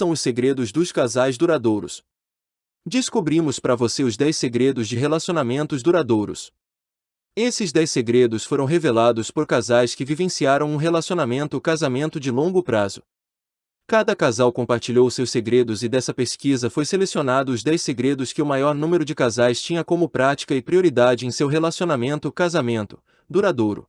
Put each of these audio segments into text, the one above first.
são os segredos dos casais duradouros? Descobrimos para você os 10 segredos de relacionamentos duradouros. Esses 10 segredos foram revelados por casais que vivenciaram um relacionamento casamento de longo prazo. Cada casal compartilhou seus segredos e dessa pesquisa foi selecionado os 10 segredos que o maior número de casais tinha como prática e prioridade em seu relacionamento casamento duradouro.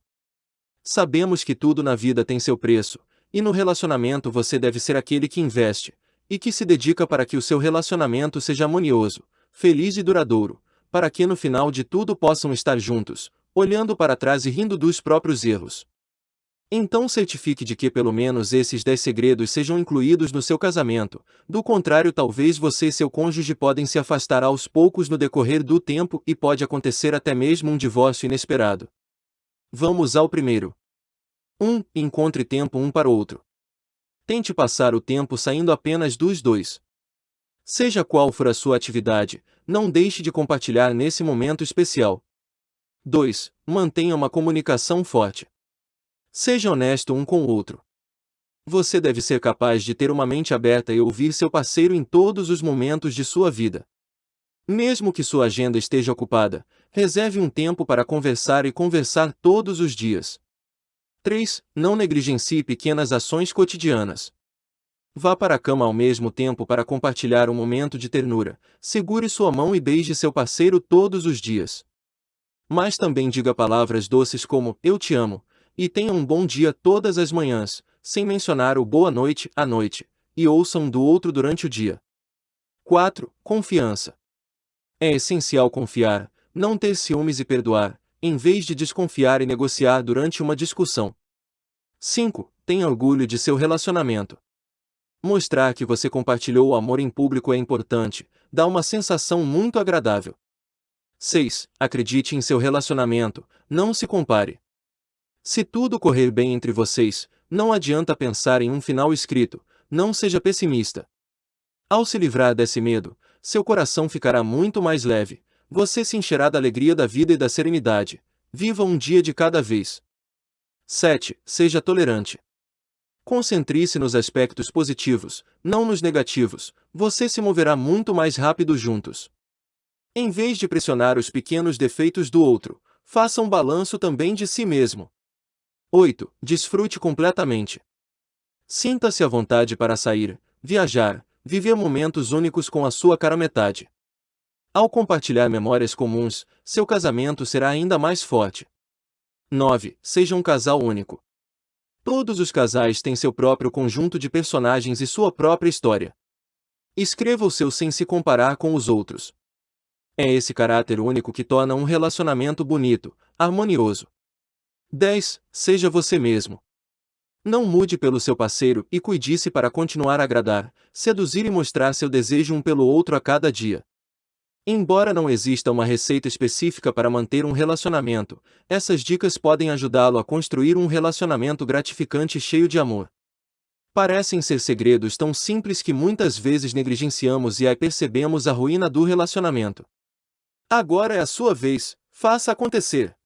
Sabemos que tudo na vida tem seu preço, e no relacionamento você deve ser aquele que investe e que se dedica para que o seu relacionamento seja harmonioso, feliz e duradouro, para que no final de tudo possam estar juntos, olhando para trás e rindo dos próprios erros. Então certifique de que pelo menos esses 10 segredos sejam incluídos no seu casamento, do contrário talvez você e seu cônjuge podem se afastar aos poucos no decorrer do tempo e pode acontecer até mesmo um divórcio inesperado. Vamos ao primeiro. 1. Um, encontre tempo um para o outro. Tente passar o tempo saindo apenas dos dois. Seja qual for a sua atividade, não deixe de compartilhar nesse momento especial. 2. Mantenha uma comunicação forte. Seja honesto um com o outro. Você deve ser capaz de ter uma mente aberta e ouvir seu parceiro em todos os momentos de sua vida. Mesmo que sua agenda esteja ocupada, reserve um tempo para conversar e conversar todos os dias. 3. Não negligencie pequenas ações cotidianas. Vá para a cama ao mesmo tempo para compartilhar um momento de ternura, segure sua mão e beije seu parceiro todos os dias. Mas também diga palavras doces como Eu te amo, e tenha um bom dia todas as manhãs, sem mencionar o boa noite à noite, e ouçam um do outro durante o dia. 4. Confiança. É essencial confiar, não ter ciúmes e perdoar, em vez de desconfiar e negociar durante uma discussão. 5. Tenha orgulho de seu relacionamento. Mostrar que você compartilhou o amor em público é importante, dá uma sensação muito agradável. 6. Acredite em seu relacionamento, não se compare. Se tudo correr bem entre vocês, não adianta pensar em um final escrito, não seja pessimista. Ao se livrar desse medo, seu coração ficará muito mais leve, você se encherá da alegria da vida e da serenidade. Viva um dia de cada vez. 7. Seja tolerante. Concentre-se nos aspectos positivos, não nos negativos, você se moverá muito mais rápido juntos. Em vez de pressionar os pequenos defeitos do outro, faça um balanço também de si mesmo. 8. Desfrute completamente. Sinta-se à vontade para sair, viajar, viver momentos únicos com a sua cara metade. Ao compartilhar memórias comuns, seu casamento será ainda mais forte. 9. Seja um casal único. Todos os casais têm seu próprio conjunto de personagens e sua própria história. Escreva o seu sem se comparar com os outros. É esse caráter único que torna um relacionamento bonito, harmonioso. 10. Seja você mesmo. Não mude pelo seu parceiro e cuide-se para continuar a agradar, seduzir e mostrar seu desejo um pelo outro a cada dia. Embora não exista uma receita específica para manter um relacionamento, essas dicas podem ajudá-lo a construir um relacionamento gratificante e cheio de amor. Parecem ser segredos tão simples que muitas vezes negligenciamos e aí percebemos a ruína do relacionamento. Agora é a sua vez, faça acontecer.